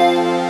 Música